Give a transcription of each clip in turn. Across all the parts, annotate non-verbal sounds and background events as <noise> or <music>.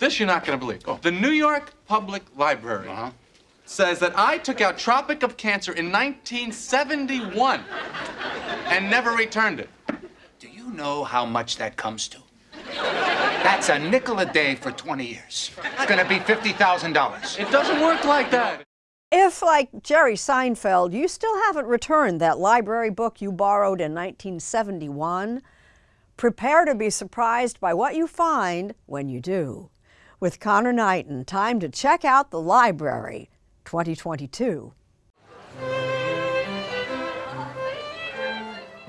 This you're not going to believe. The New York Public Library uh-huh. says that I took out Tropic of Cancer in 1971 and never returned it. Do you know how much that comes to? That's a nickel a day for 20 years. It's going to be $50,000. It doesn't work like that. If, like Jerry Seinfeld, you still haven't returned that library book you borrowed in 1971, prepare to be surprised by what you find when you do. With Connor Knighton, time to check out the library 2022.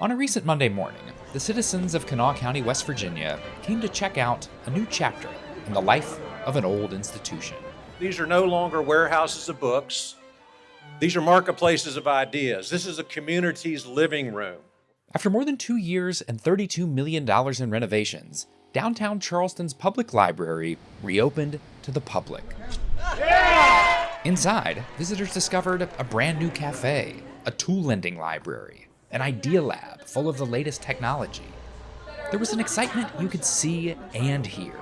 On a recent Monday morning, the citizens of Kanawha County, West Virginia came to check out a new chapter in the life of an old institution. These are no longer warehouses of books. These are marketplaces of ideas. This is a community's living room. After more than two years and $32 million in renovations, downtown Charleston's public library reopened to the public. Inside, visitors discovered a brand new cafe, a tool lending library, an idea lab full of the latest technology. There was an excitement you could see and hear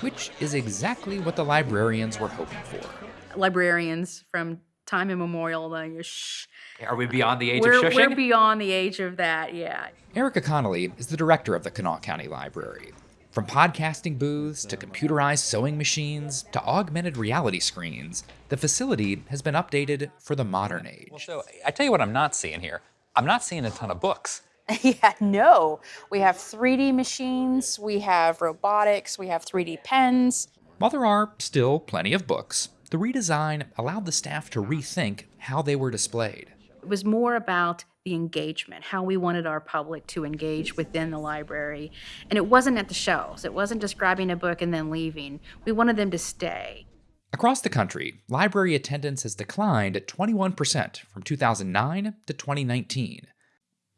which is exactly what the librarians were hoping for. Librarians from time immemorial, like, shh. Are we uh, beyond the age we're, of shushing? We're beyond the age of that, yeah. Erica Connolly is the director of the Kanawha County Library. From podcasting booths to computerized sewing machines to augmented reality screens, the facility has been updated for the modern age. Well, so I tell you what I'm not seeing here. I'm not seeing a ton of books. <laughs> yeah, no. We have 3D machines, we have robotics, we have 3D pens. While there are still plenty of books, the redesign allowed the staff to rethink how they were displayed. It was more about the engagement, how we wanted our public to engage within the library. And it wasn't at the shelves, it wasn't just grabbing a book and then leaving. We wanted them to stay. Across the country, library attendance has declined at 21% from 2009 to 2019.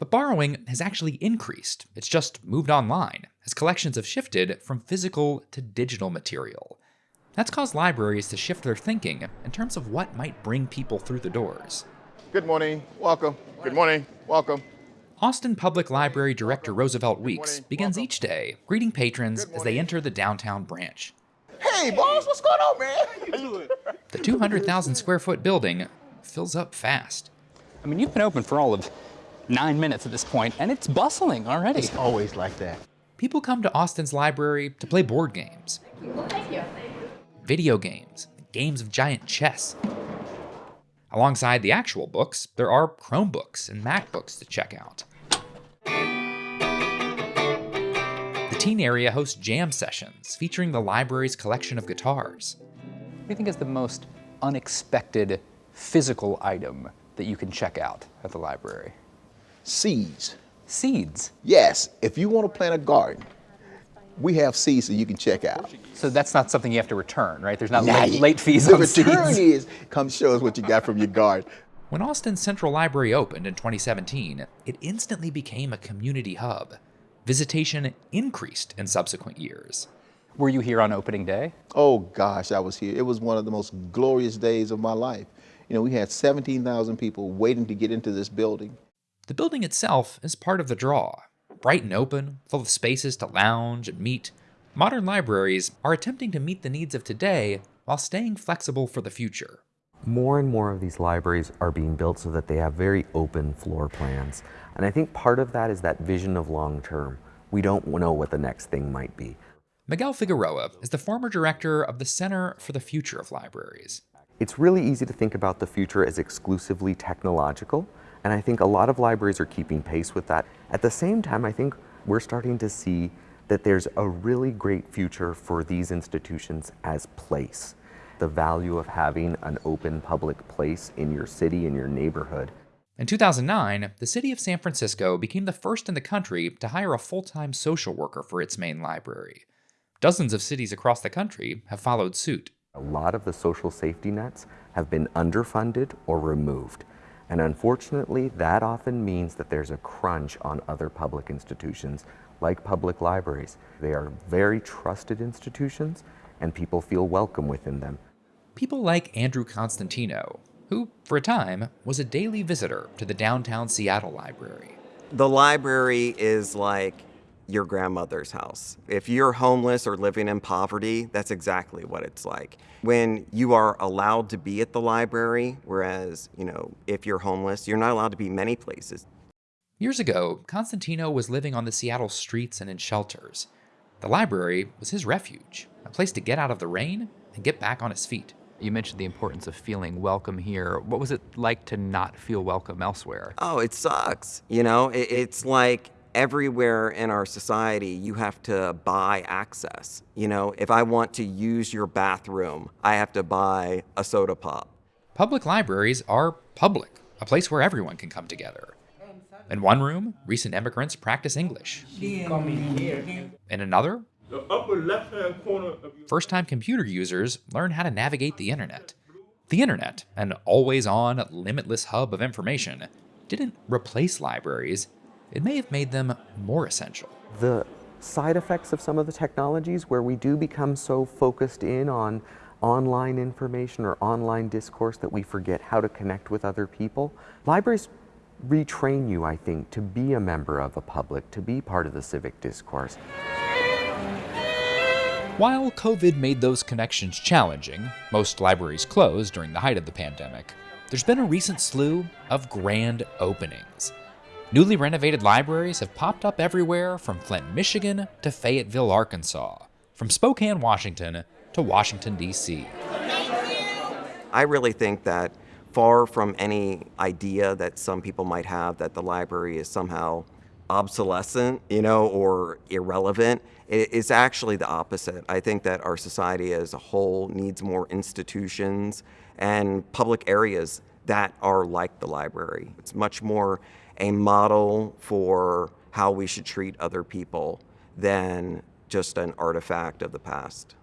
But borrowing has actually increased. It's just moved online, as collections have shifted from physical to digital material. That's caused libraries to shift their thinking in terms of what might bring people through the doors. Good morning, welcome. Good morning, welcome. Austin Public Library Director Roosevelt Weeks begins each day greeting patrons as they enter the downtown branch. Hey, boss, what's going on, man? the 200,000 square foot building fills up fast. I mean, you've been open for all of nine minutes at this point, and it's bustling already. It's always like that. People come to Austin's library to play board games, video games, games of giant chess. Alongside the actual books, there are Chromebooks and MacBooks to check out. The teen area hosts jam sessions featuring the library's collection of guitars. What do you think is the most unexpected physical item that you can check out at the library? seeds. Seeds? Yes. If you want to plant a garden, we have seeds that you can check out. So that's not something you have to return, right? There's not nah, late, late, fees the on seeds. The return <laughs> is, come show us what you got from your garden. When Austin Central Library opened in 2017, it instantly became a community hub. Visitation increased in subsequent years. Were you here on opening day? Oh gosh, I was here. It was one of the most glorious days of my life. You know, we had 17,000 people waiting to get into this building. The building itself is part of the draw. Bright and open, full of spaces to lounge and meet, modern libraries are attempting to meet the needs of today while staying flexible for the future. More and more of these libraries are being built so that they have very open floor plans. And I think part of that is that vision of long term. We don't know what the next thing might be. Miguel Figueroa is the former director of the Center for the Future of Libraries. It's really easy to think about the future as exclusively technological, and I think a lot of libraries are keeping pace with that. At the same time, I think we're starting to see that there's a really great future for these institutions as place. The value of having an open public place in your city, in your neighborhood. In 2009, the city of San Francisco became the first in the country to hire a full-time social worker for its main library. Dozens of cities across the country have followed suit. A lot of the social safety nets have been underfunded or removed. And unfortunately, that often means that there's a crunch on other public institutions like public libraries. They are very trusted institutions and people feel welcome within them. People like Andrew Constantino, who, for a time, was a daily visitor to the downtown Seattle library. The library is like your grandmother's house. If you're homeless or living in poverty, that's exactly what it's like. When you are allowed to be at the library, whereas, you know, if you're homeless, you're not allowed to be many places. Years ago, Constantino was living on the Seattle streets and in shelters. The library was his refuge, a place to get out of the rain and get back on his feet. You mentioned the importance of feeling welcome here. What was it like to not feel welcome elsewhere? Oh, it sucks. You know, it, it's like everywhere in our society, you have to buy access. You know, if I want to use your bathroom, I have to buy a soda pop. Public libraries are public, a place where everyone can come together. In one room, recent immigrants practice English. In another, The upper left-hand corner of your first time computer users learn how to navigate the internet. The internet, an always on, limitless hub of information, didn't replace libraries, it may have made them more essential. The side effects of some of the technologies where we do become so focused in on online information or online discourse that we forget how to connect with other people. Libraries retrain you, I think, to be a member of a public, to be part of the civic discourse. While COVID made those connections challenging, most libraries closed during the height of the pandemic, there's been a recent slew of grand openings. Newly renovated libraries have popped up everywhere from Flint, Michigan to Fayetteville, Arkansas, from Spokane, Washington to Washington, D.C. I really think that far from any idea that some people might have that the library is somehow obsolescent, you know, or irrelevant, it is actually the opposite. I think that our society as a whole needs more institutions and public areas that are like the library. It's much more a model for how we should treat other people than just an artifact of the past.